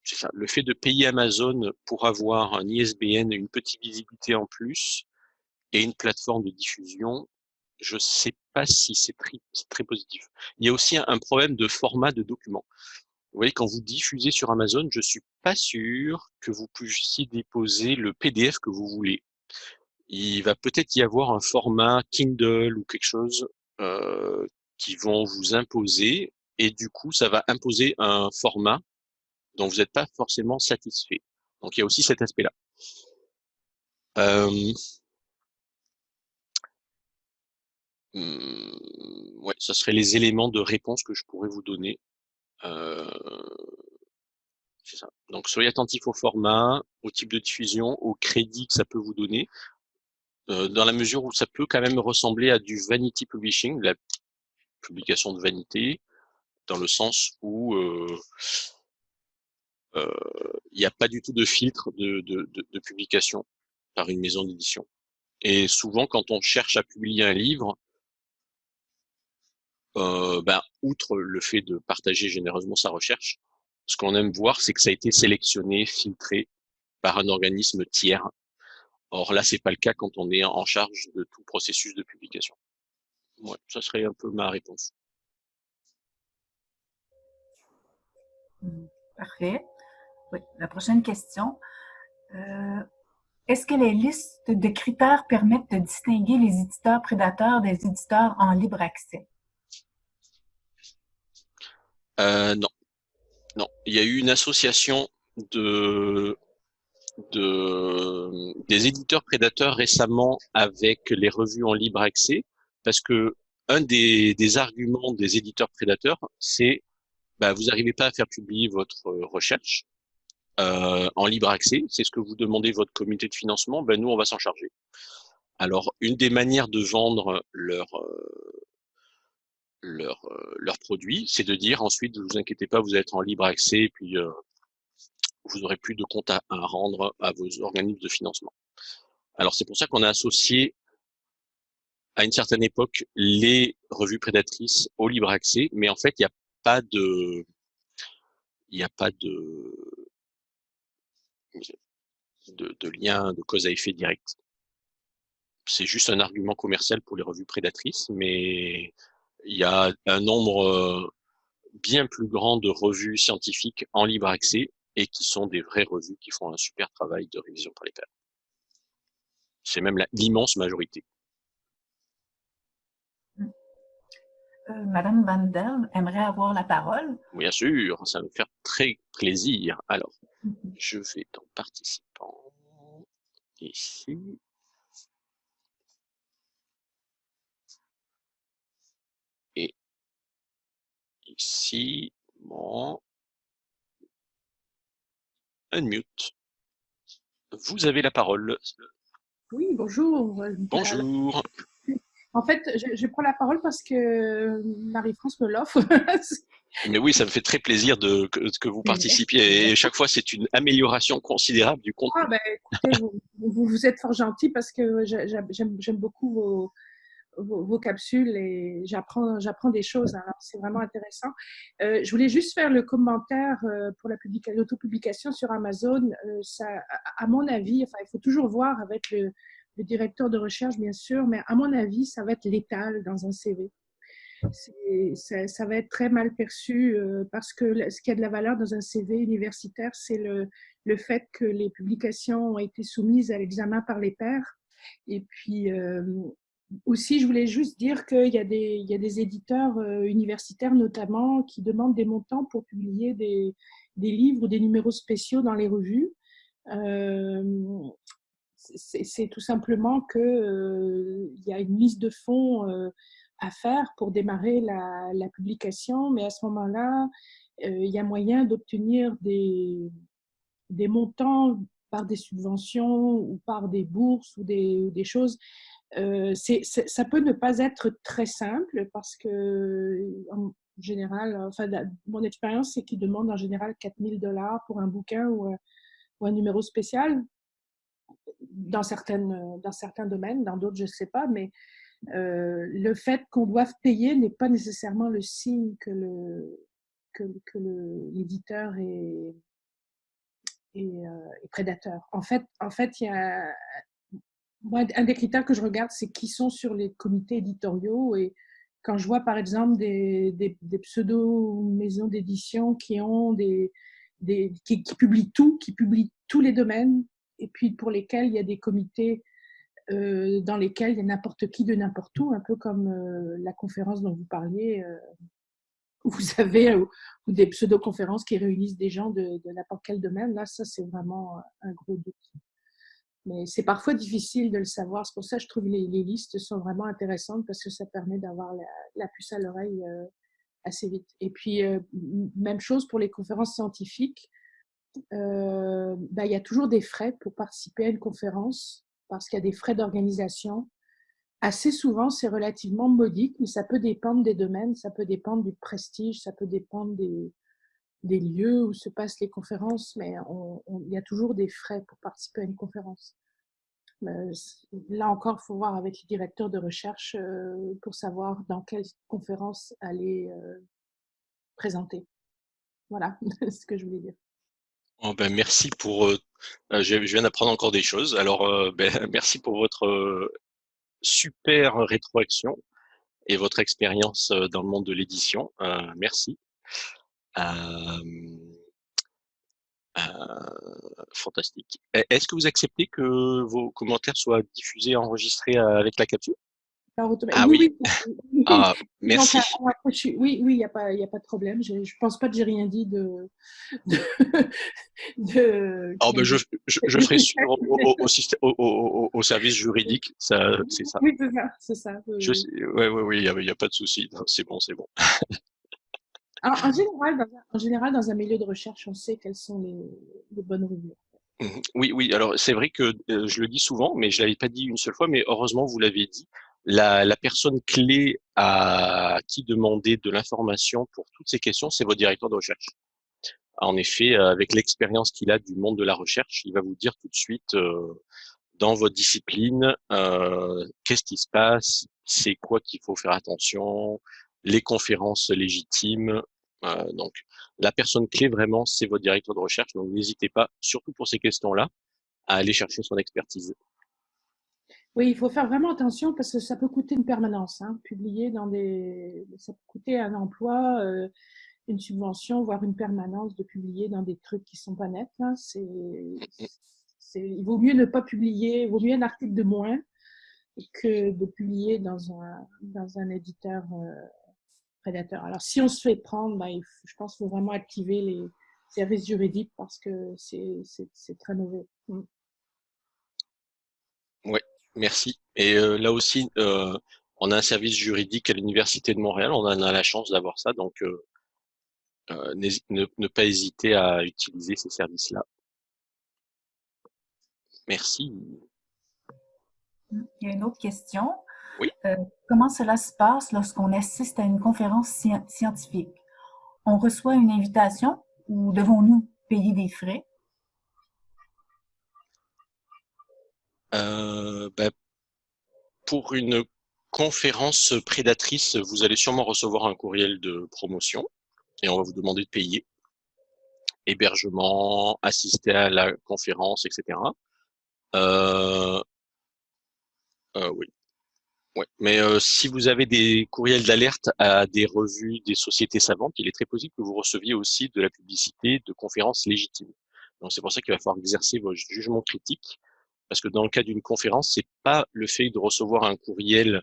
ça. Le fait de payer Amazon pour avoir un ISBN, une petite visibilité en plus et une plateforme de diffusion, je sais pas si c'est très, très, positif. Il y a aussi un problème de format de document. Vous voyez, quand vous diffusez sur Amazon, je suis pas sûr que vous puissiez déposer le PDF que vous voulez. Il va peut-être y avoir un format Kindle ou quelque chose euh, qui vont vous imposer et du coup, ça va imposer un format dont vous n'êtes pas forcément satisfait. Donc il y a aussi cet aspect-là. Euh, hmm, ouais, ce serait les éléments de réponse que je pourrais vous donner. Euh, ça. Donc soyez attentif au format, au type de diffusion, au crédit que ça peut vous donner, euh, dans la mesure où ça peut quand même ressembler à du vanity publishing, la publication de vanité, dans le sens où euh, il n'y a pas du tout de filtre de, de, de, publication par une maison d'édition. Et souvent, quand on cherche à publier un livre, euh, ben, outre le fait de partager généreusement sa recherche, ce qu'on aime voir, c'est que ça a été sélectionné, filtré par un organisme tiers. Or là, c'est pas le cas quand on est en charge de tout processus de publication. Ouais, ça serait un peu ma réponse. Parfait. Oui, la prochaine question. Euh, est-ce que les listes de critères permettent de distinguer les éditeurs prédateurs des éditeurs en libre accès? Euh, non. Non. Il y a eu une association de, de, des éditeurs prédateurs récemment avec les revues en libre accès parce que un des, arguments des éditeurs prédateurs, c'est bah, vous n'arrivez pas à faire publier votre recherche, euh, en libre accès. C'est ce que vous demandez votre comité de financement. Ben nous, on va s'en charger. Alors, une des manières de vendre leur euh, leur, euh, leurs produits, c'est de dire ensuite, ne vous inquiétez pas, vous êtes en libre accès, et puis vous n'aurez plus de compte à, à, rendre à vos organismes de financement. Alors c'est pour ça qu'on a associé à une certaine époque les revues prédatrices au libre accès, mais en fait il n'y a pas de il n'y a pas de de, de lien de cause à effet direct. C'est juste un argument commercial pour les revues prédatrices, mais il y a un nombre euh, bien plus grand de revues scientifiques en libre accès et qui sont des vraies revues qui font un super travail de révision par les pairs. C'est même l'immense majorité. Euh, Madame Van aimerait avoir la parole. Bien sûr, ça va me faire très plaisir. Alors, mm-hmm. je vais dans participants, ici. Et ici, bon, unmute. Vous avez la parole. Oui, bonjour. Bonjour. En fait, je, prends la parole parce que Marie-France me l'offre. Mais oui, ça me fait très plaisir de, que, vous participiez et chaque fois, c'est une amélioration considérable du contenu. Ah, ben, écoutez, vous, vous, êtes fort gentil parce que j'aime beaucoup vos, vos, capsules et j'apprends des choses. Alors, c'est vraiment intéressant. Euh, je voulais juste faire le commentaire euh, pour l'autopublication sur Amazon. Euh, ça, à mon avis, enfin, il faut toujours voir avec le, le, directeur de recherche, bien sûr, mais à mon avis, ça va être létal dans un CV. Ça, ça, va être très mal perçu parce que ce qui a de la valeur dans un CV universitaire, c'est le, le fait que les publications ont été soumises à l'examen par les pairs. Et puis, aussi, je voulais juste dire qu'il y, a des, y a des éditeurs euh, universitaires notamment qui demandent des montants pour publier des, des livres ou des numéros spéciaux dans les revues. Euh, c'est tout simplement qu'il euh, y a une liste de fonds à faire pour démarrer la, la publication, mais à ce moment-là, il y a moyen d'obtenir des, des montants par des subventions ou par des bourses ou des, des choses euh, ça peut ne pas être très simple parce que, en général, enfin, mon expérience, c'est qu'ils demandent en général 4000 dollars pour un bouquin ou, ou, un numéro spécial dans, certaines, dans certains domaines, dans d'autres, je ne sais pas, mais euh, le fait qu'on doive payer n'est pas nécessairement le signe que le que, que l'éditeur est, euh, est, prédateur. En fait, en fait, il y a un des critères que je regarde, c'est qui sont sur les comités éditoriaux. Et quand je vois, par exemple, des, des, pseudo-maisons d'édition qui ont des, qui, publient tout, qui publient tous les domaines, et puis pour lesquels il y a des comités euh, dans lesquels il y a n'importe qui de n'importe où, un peu comme euh, la conférence dont vous parliez, euh, où vous avez ou, des pseudo-conférences qui réunissent des gens de, de n'importe quel domaine. Là, ça, c'est vraiment un gros doute. Mais c'est parfois difficile de le savoir. C'est pour ça que je trouve les, listes sont vraiment intéressantes parce que ça permet d'avoir la, puce à l'oreille euh, assez vite. Et puis, euh, même chose pour les conférences scientifiques. Euh, bah, il y a toujours des frais pour participer à une conférence parce qu'il y a des frais d'organisation. Assez souvent, c'est relativement modique, mais ça peut dépendre des domaines, ça peut dépendre du prestige, ça peut dépendre des, des lieux où se passent les conférences, mais il y a toujours des frais pour participer à une conférence. Euh, là encore, il faut voir avec le directeur de recherche euh, pour savoir dans quelle conférence aller euh, présenter. Voilà ce que je voulais dire. Oh ben, merci pour. je, viens d'apprendre encore des choses. Alors, ben, merci pour votre super rétroaction et votre expérience dans le monde de l'édition. merci. Fantastique. Est-ce que vous acceptez que vos commentaires soient diffusés, enregistrés avec la capsule ah oui, Ah, merci. oui, oui, il n'y a, pas, a pas de problème. Je ne pense pas que j'ai rien dit de. de, oh, ben je, je, je, ferai suivre au, au, au, service juridique, c'est ça. Oui, c'est ça. C'est ça oui, oui, oui, il n'y a, a, pas de souci. C'est bon, c'est bon. Alors, en général, dans, en général, dans un milieu de recherche, on sait quelles sont les, bonnes revues. Mmh oui, oui. Alors, c'est vrai que euh, je le dis souvent, mais je l'avais pas dit une seule fois, mais heureusement, vous l'avez dit. La, personne clé à qui demander de l'information pour toutes ces questions, c'est votre directeur de recherche. En effet, avec l'expérience qu'il a du monde de la recherche, il va vous dire tout de suite euh, dans votre discipline euh, qu'est-ce qui se passe, c'est quoi qu'il faut faire attention, les conférences légitimes, euh, donc, la personne clé vraiment, c'est votre directeur de recherche. Donc, n'hésitez pas, surtout pour ces questions-là. à aller chercher son expertise. Oui, il faut faire vraiment attention parce que ça peut coûter une permanence. Hein. Publier dans des, ça peut coûter un emploi, euh, une subvention, voire une permanence de publier dans des trucs qui sont pas nets. Hein. C'est, il vaut mieux ne pas publier, il vaut mieux un article de moins que de publier dans un, dans un éditeur euh, prédateur. Alors, si on se fait prendre, ben, je pense qu'il faut vraiment activer les services juridiques parce que c'est très mauvais. Mm. Oui, merci. Et euh, là aussi, euh, on a un service juridique à l'Université de Montréal. On en a la chance d'avoir ça. Donc, ne, ne, pas hésiter à utiliser ces services-là. Merci. Il y a une autre question. Oui. Euh, comment cela se passe lorsqu'on assiste à une conférence scientifique? On reçoit une invitation ou devons-nous payer des frais? Euh, ben, pour une conférence prédatrice, vous allez sûrement recevoir un courriel de promotion et on va vous demander de payer hébergement, assister à la conférence, etc. Euh, euh, oui. Ouais. Mais euh, si vous avez des courriels d'alerte à des revues, des sociétés savantes, il est très possible que vous receviez aussi de la publicité de conférences légitimes. Donc c'est pour ça qu'il va falloir exercer votre jugement critique, parce que dans le cas d'une conférence, c'est pas le fait de recevoir un courriel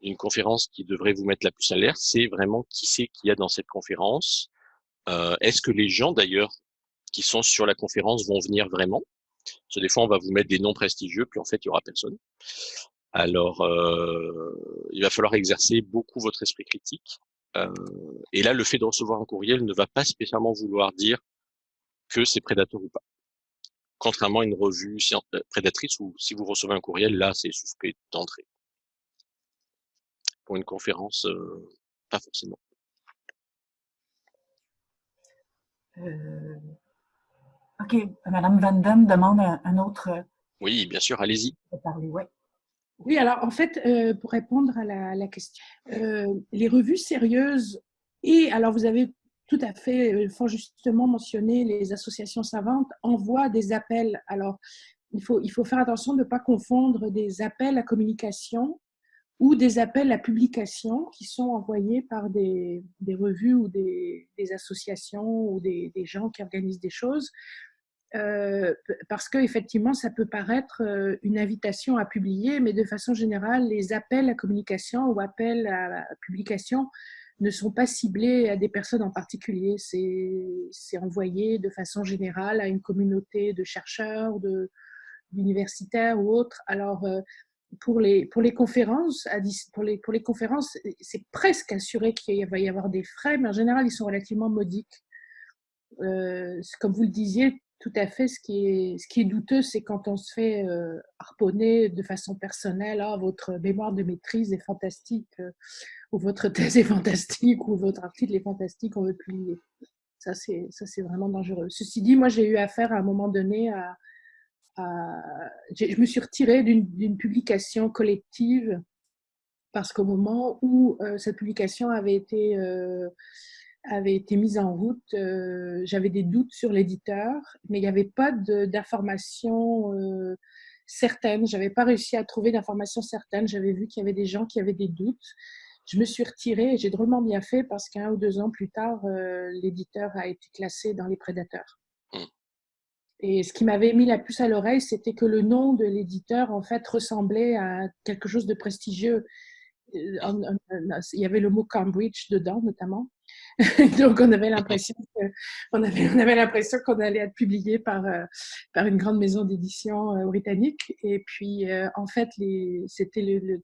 d'une conférence qui devrait vous mettre la puce à l'air, c'est vraiment qui c'est qu'il y a dans cette conférence. Euh, Est-ce que les gens d'ailleurs qui sont sur la conférence vont venir vraiment? Parce que des fois, on va vous mettre des noms prestigieux, puis en fait, il y aura personne. Alors, euh, il va falloir exercer beaucoup votre esprit critique. Euh, et là, le fait de recevoir un courriel ne va pas spécialement vouloir dire que c'est prédateur ou pas. Contrairement à une revue euh, prédatrice où si vous recevez un courriel, là, c'est suspect d'entrée. Pour une conférence, euh, pas forcément. Euh, OK. Madame Van Damme demande un, autre. Oui, bien sûr, allez-y. Oui, alors en fait, euh, pour répondre à la, question, euh, les revues sérieuses, et alors vous avez tout à fait euh, fort justement mentionné les associations savantes, envoient des appels. Alors, il faut, il faut faire attention de ne pas confondre des appels à communication ou des appels à publication qui sont envoyés par des, des revues ou des, des associations ou des, des, gens qui organisent des choses. Euh, parce qu'effectivement, ça peut paraître euh, une invitation à publier, mais de façon générale, les appels à communication ou appels à publication ne sont pas ciblés à des personnes en particulier. C'est envoyé de façon générale à une communauté de chercheurs, d'universitaires ou autres. Alors, euh, pour les, pour les conférences, pour les, pour les conférences, c'est presque assuré qu'il va y avoir des frais, mais en général, ils sont relativement modiques. comme vous le disiez, tout à fait. Ce qui est, douteux, c'est quand on se fait euh, harponner de façon personnelle. Ah, votre mémoire de maîtrise est fantastique, euh, ou votre thèse est fantastique, ou votre article est fantastique, on veut publier. Ça, c'est, ça, c'est vraiment dangereux. Ceci dit, moi, j'ai eu affaire à un moment donné à. je me suis retirée d'une, publication collective parce qu'au moment où euh, cette publication avait été avait été mise en route, euh, j'avais des doutes sur l'éditeur, mais il n'y avait pas d'informations euh, certaines. Je n'avais pas réussi à trouver d'informations certaines. J'avais vu qu'il y avait des gens qui avaient des doutes. Je me suis retirée et j'ai drôlement bien fait parce qu'un ou deux ans plus tard, euh, l'éditeur a été classé dans les prédateurs. Mmh. Et ce qui m'avait mis la puce à l'oreille, c'était que le nom de l'éditeur, en fait, ressemblait à quelque chose de prestigieux. Il y avait le mot Cambridge dedans, notamment. Donc, on avait l'impression qu'on avait, on l'impression qu'on allait être publié par, euh, par une grande maison d'édition euh, britannique. Et puis, euh, en fait, c'était le,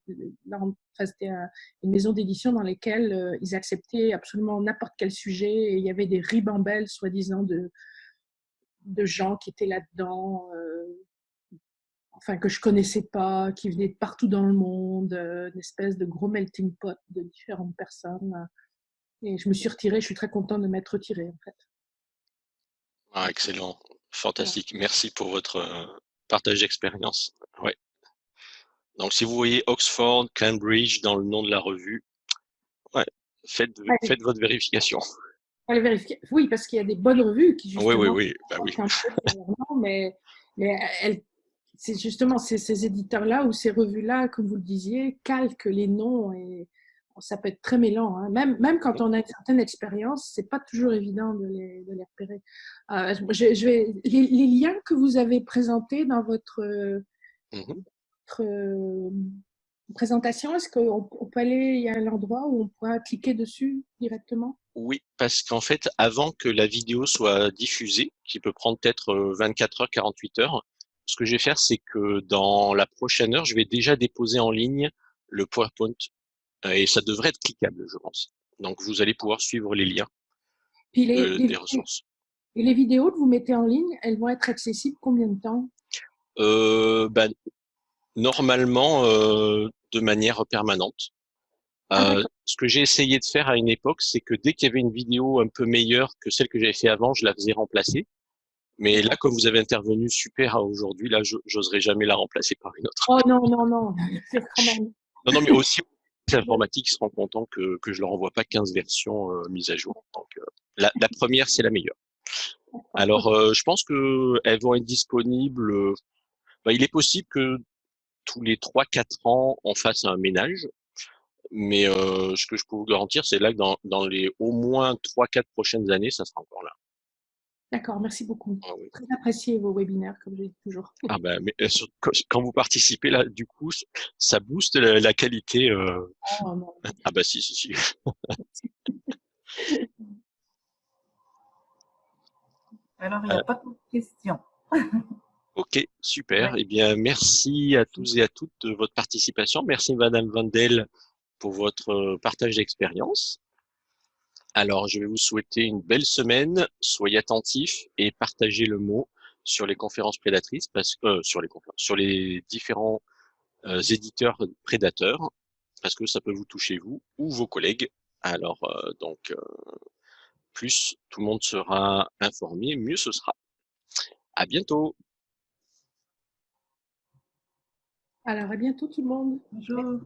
une maison d'édition dans laquelle ils acceptaient absolument n'importe quel sujet. Et il y avait des ribambelles, soi-disant, de, de gens qui étaient là-dedans enfin que je connaissais pas, qui venaient de partout dans le monde, une espèce de gros melting pot de différentes personnes. Et je me suis retirée, je suis très contente de m'être retirée en fait. Ah, excellent, fantastique. Merci pour votre euh, partage d'expérience. Ouais. Donc, si vous voyez Oxford, Cambridge dans le nom de la revue, ouais, faites, faites votre vérification. Allez vérifier. Oui, parce qu'il y a des bonnes revues qui justement. Oui, oui, oui. Bah, oui. mais Mais elle, c'est justement ces, éditeurs-là ou ces revues-là, comme vous le disiez, calquent les noms et ça peut être très mêlant. Hein. Même, même quand on a une certaine expérience, c'est pas toujours évident de les, de les repérer. Euh, je, vais, les, liens que vous avez présentés dans votre, mmh votre euh, présentation, est-ce qu'on peut aller, il y a un endroit où on pourra cliquer dessus directement? Oui, parce qu'en fait, avant que la vidéo soit diffusée, qui peut prendre peut-être 24 euh, heures, 48 heures, ce que je vais faire, c'est que dans la prochaine heure, je vais déjà déposer en ligne le PowerPoint euh, et ça devrait être cliquable, je pense. Donc, vous allez pouvoir suivre les liens des ressources. Et les vidéos que vous mettez en ligne, elles vont être accessibles combien de temps? Euh, ben, Normalement, euh, de manière permanente. Ah, ce que j'ai essayé de faire à une époque, c'est que dès qu'il y avait une vidéo un peu meilleure que celle que j'avais fait avant, je la faisais remplacer. Mais là, comme vous avez intervenu super aujourd'hui, là, j'oserais jamais la remplacer par une autre. Oh non, non, non, c'est quand même. Non, non, mais aussi, les informatiques seront contents que, que je leur envoie pas 15 versions euh, mises à jour. Donc, euh, la, la, première, c'est la meilleure. Alors, euh, je pense qu'elles vont être disponibles. Bah, il est possible que tous les 3-4 ans, on fasse un ménage. Mais ce que je peux vous garantir, c'est là que dans, dans les au moins 3-4 prochaines années, ça sera encore là. D'accord, merci beaucoup. Ah Très apprécié vos webinaires, comme je dis toujours. Ah ben, mais, euh, quand vous participez là, du coup, ça booste la, qualité. Euh... Oh, ah bah si, si, si. Alors, il n'y a euh. pas de questions. ok, super. Eh bien, merci à tous et à toutes de votre participation. Merci Madame Vandel pour votre partage d'expérience. Alors, je vais vous souhaiter une belle semaine. Soyez attentifs et partagez le mot sur les conférences prédatrices, parce que euh, sur les différents euh, éditeurs prédateurs, parce que ça peut vous toucher vous ou vos collègues. Alors, euh, donc, plus tout le monde sera informé, mieux ce sera. À bientôt. Alors, à bientôt tout le monde. Bonjour.